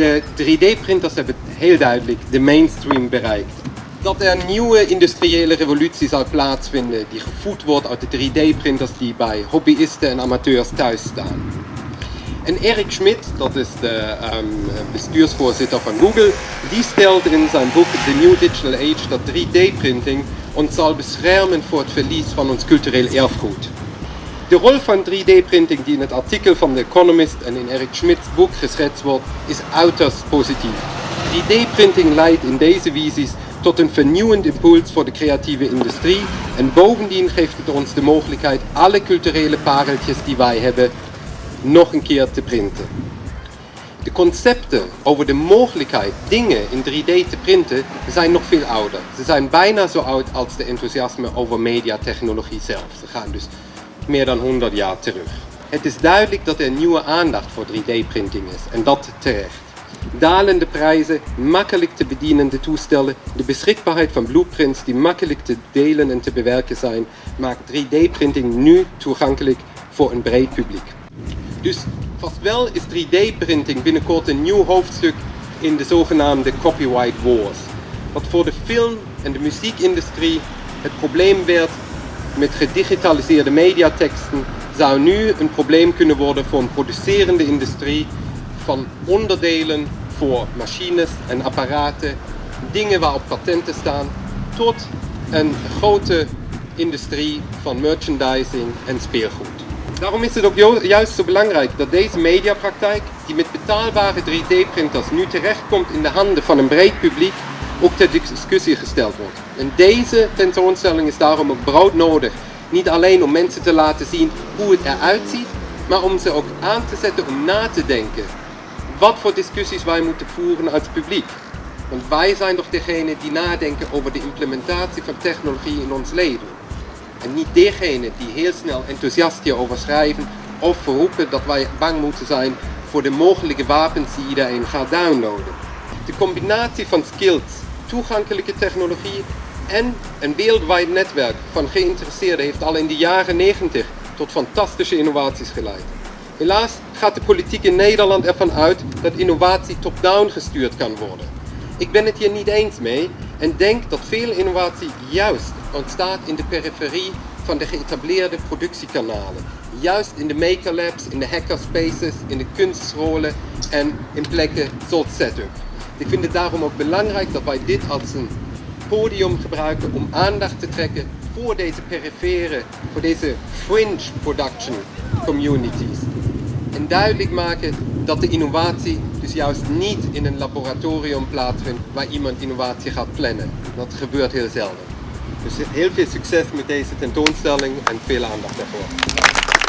De 3D-printers hebben heel duidelijk de mainstream bereikt. Dat er een nieuwe industriële revolutie zal plaatsvinden die gevoed wordt uit de 3D-printers die bij hobbyisten en amateurs thuis staan. En Eric Schmidt, dat is de um, bestuursvoorzitter van Google, die stelt in zijn boek The New Digital Age dat 3D-printing ons zal beschermen voor het verlies van ons cultureel erfgoed. De rol van 3D-printing die in het artikel van The Economist en in Eric Schmidts boek geschetst wordt, is uiterst positief. 3D-printing leidt in deze visies tot een vernieuwend impuls voor de creatieve industrie en bovendien geeft het ons de mogelijkheid alle culturele pareltjes die wij hebben nog een keer te printen. De concepten over de mogelijkheid dingen in 3D te printen zijn nog veel ouder. Ze zijn bijna zo oud als de enthousiasme over mediatechnologie zelf. Ze gaan dus meer dan 100 jaar terug. Het is duidelijk dat er nieuwe aandacht voor 3D-printing is en dat terecht. Dalende prijzen, makkelijk te bedienende toestellen, de beschikbaarheid van blueprints die makkelijk te delen en te bewerken zijn, maakt 3D-printing nu toegankelijk voor een breed publiek. Dus vast wel is 3D-printing binnenkort een nieuw hoofdstuk in de zogenaamde copyright wars. Wat voor de film- en de muziekindustrie het probleem werd met gedigitaliseerde mediateksten, zou nu een probleem kunnen worden voor een producerende industrie van onderdelen voor machines en apparaten, dingen waarop patenten staan, tot een grote industrie van merchandising en speelgoed. Daarom is het ook juist zo belangrijk dat deze mediapraktijk, die met betaalbare 3D-printers nu terechtkomt in de handen van een breed publiek, ook ter discussie gesteld wordt. En deze tentoonstelling is daarom ook broodnodig. Niet alleen om mensen te laten zien hoe het eruit ziet, maar om ze ook aan te zetten om na te denken. Wat voor discussies wij moeten voeren als publiek. Want wij zijn toch degene die nadenken over de implementatie van technologie in ons leven. En niet degene die heel snel enthousiast hierover schrijven of verroepen dat wij bang moeten zijn voor de mogelijke wapens die iedereen gaat downloaden. De combinatie van skills, toegankelijke technologie en een wereldwijd netwerk van geïnteresseerden heeft al in de jaren 90 tot fantastische innovaties geleid. Helaas gaat de politiek in Nederland ervan uit dat innovatie top-down gestuurd kan worden. Ik ben het hier niet eens mee en denk dat veel innovatie juist ontstaat in de periferie van de geëtableerde productiekanalen. Juist in de makerlabs, in de hackerspaces, in de kunstscholen en in plekken zoals setup. Ik vind het daarom ook belangrijk dat wij dit als een podium gebruiken om aandacht te trekken voor deze perifere, voor deze fringe production communities. En duidelijk maken dat de innovatie dus juist niet in een laboratorium plaatsvindt waar iemand innovatie gaat plannen. Dat gebeurt heel zelden. Dus heel veel succes met deze tentoonstelling en veel aandacht daarvoor.